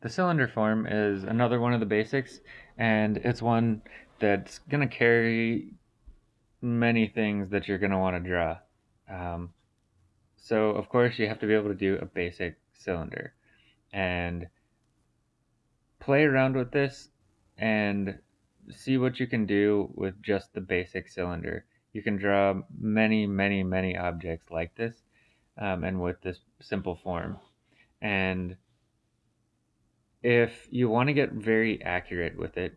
The cylinder form is another one of the basics, and it's one that's going to carry many things that you're going to want to draw. Um, so, of course, you have to be able to do a basic cylinder. And play around with this and see what you can do with just the basic cylinder. You can draw many, many, many objects like this um, and with this simple form. And if you want to get very accurate with it,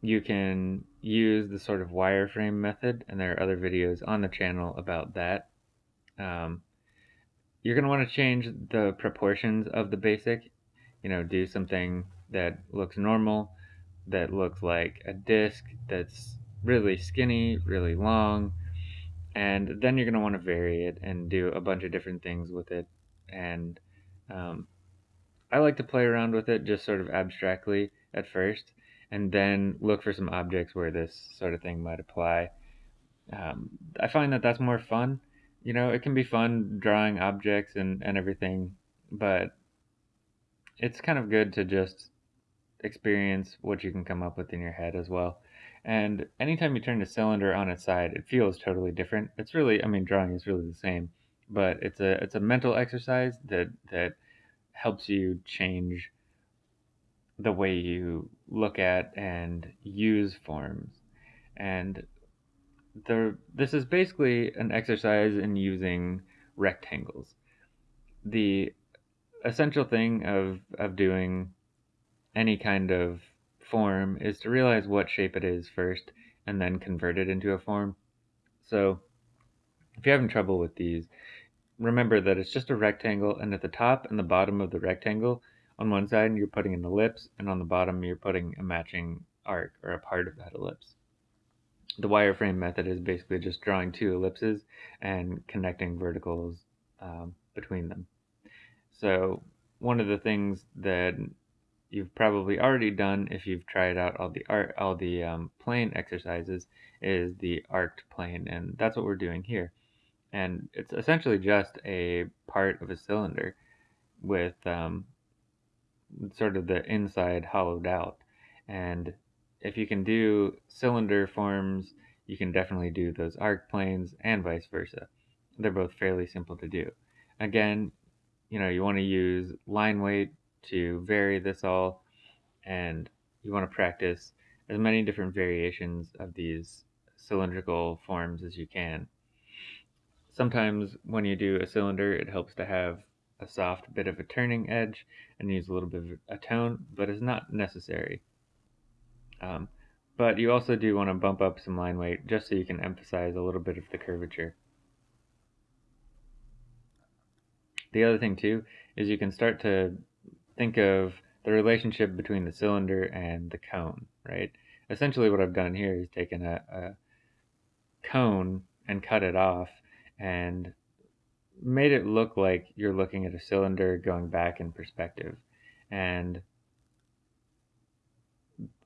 you can use the sort of wireframe method, and there are other videos on the channel about that. Um, you're going to want to change the proportions of the basic, you know, do something that looks normal, that looks like a disc that's really skinny, really long, and then you're going to want to vary it and do a bunch of different things with it. And um, I like to play around with it just sort of abstractly at first, and then look for some objects where this sort of thing might apply. Um, I find that that's more fun. You know, it can be fun drawing objects and, and everything, but it's kind of good to just experience what you can come up with in your head as well. And anytime you turn the cylinder on its side, it feels totally different. It's really, I mean, drawing is really the same, but it's a it's a mental exercise that that helps you change the way you look at and use forms. And the this is basically an exercise in using rectangles. The essential thing of of doing any kind of form is to realize what shape it is first and then convert it into a form. So if you're having trouble with these, remember that it's just a rectangle, and at the top and the bottom of the rectangle, on one side you're putting an ellipse, and on the bottom you're putting a matching arc or a part of that ellipse. The wireframe method is basically just drawing two ellipses and connecting verticals um, between them. So one of the things that you've probably already done if you've tried out all the art all the um, plane exercises is the arced plane and that's what we're doing here and it's essentially just a part of a cylinder with um, sort of the inside hollowed out. And if you can do cylinder forms, you can definitely do those arc planes and vice versa. They're both fairly simple to do. Again, you know, you want to use line weight to vary this all, and you want to practice as many different variations of these cylindrical forms as you can sometimes when you do a cylinder, it helps to have a soft bit of a turning edge and use a little bit of a tone, but it's not necessary. Um, but you also do want to bump up some line weight just so you can emphasize a little bit of the curvature. The other thing too is you can start to think of the relationship between the cylinder and the cone, right? Essentially what I've done here is taken a, a cone and cut it off and made it look like you're looking at a cylinder going back in perspective. And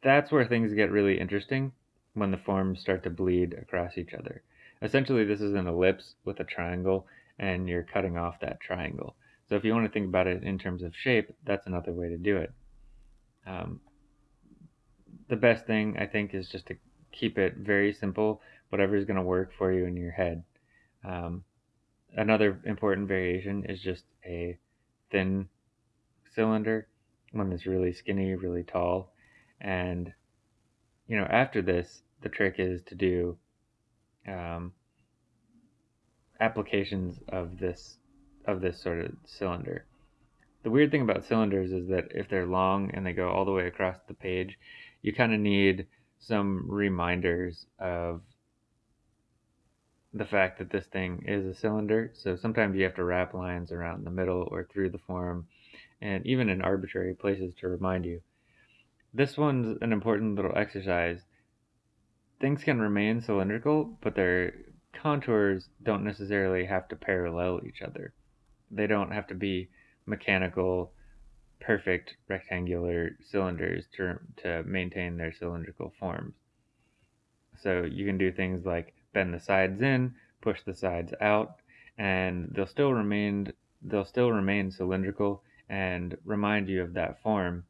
that's where things get really interesting when the forms start to bleed across each other. Essentially, this is an ellipse with a triangle, and you're cutting off that triangle. So if you want to think about it in terms of shape, that's another way to do it. Um, the best thing, I think, is just to keep it very simple, whatever is going to work for you in your head. Um, another important variation is just a thin cylinder, one that's really skinny, really tall. And, you know, after this, the trick is to do um, applications of this of this sort of cylinder. The weird thing about cylinders is that if they're long and they go all the way across the page, you kind of need some reminders of the fact that this thing is a cylinder. So sometimes you have to wrap lines around the middle or through the form and even in arbitrary places to remind you. This one's an important little exercise. Things can remain cylindrical, but their contours don't necessarily have to parallel each other. They don't have to be mechanical, perfect rectangular cylinders to, to maintain their cylindrical forms. So you can do things like bend the sides in, push the sides out, and they'll still remain they'll still remain cylindrical and remind you of that form.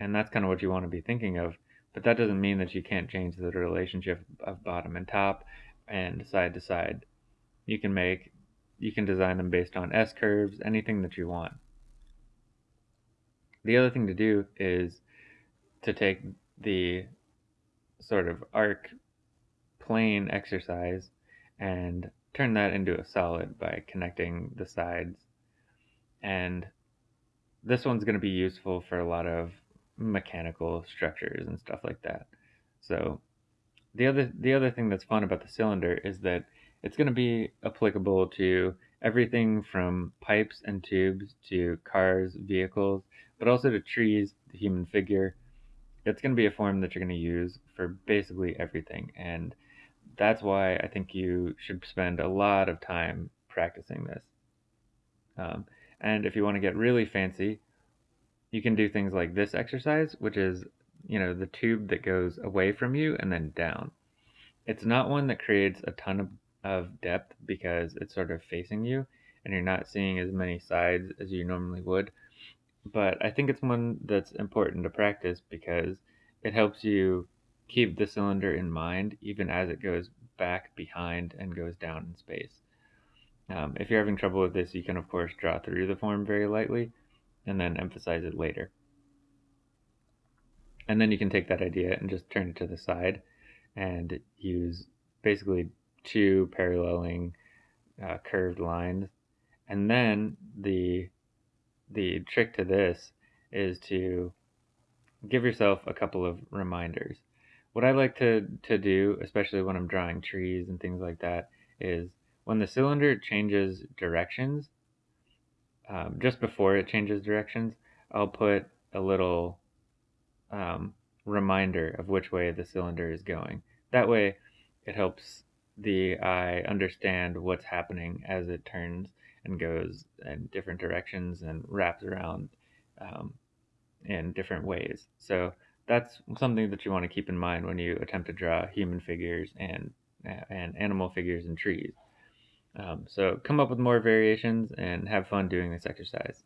And that's kind of what you want to be thinking of. But that doesn't mean that you can't change the relationship of bottom and top and side to side. You can make, you can design them based on S curves, anything that you want. The other thing to do is to take the sort of arc plane exercise and turn that into a solid by connecting the sides. And this one's going to be useful for a lot of mechanical structures and stuff like that. So the other the other thing that's fun about the cylinder is that it's going to be applicable to everything from pipes and tubes to cars, vehicles, but also to trees, the human figure. It's going to be a form that you're going to use for basically everything and that's why I think you should spend a lot of time practicing this. Um, and if you want to get really fancy, you can do things like this exercise, which is, you know, the tube that goes away from you and then down. It's not one that creates a ton of, of depth because it's sort of facing you and you're not seeing as many sides as you normally would. But I think it's one that's important to practice because it helps you keep the cylinder in mind even as it goes back behind and goes down in space. Um, if you're having trouble with this, you can of course draw through the form very lightly and then emphasize it later. And then you can take that idea and just turn it to the side and use basically two paralleling uh, curved lines. And then the the trick to this is to give yourself a couple of reminders what I like to, to do, especially when I'm drawing trees and things like that, is when the cylinder changes directions, um, just before it changes directions, I'll put a little um, reminder of which way the cylinder is going. That way, it helps the eye understand what's happening as it turns and goes in different directions and wraps around um, in different ways. So that's something that you want to keep in mind when you attempt to draw human figures and and animal figures and trees. Um, so come up with more variations and have fun doing this exercise.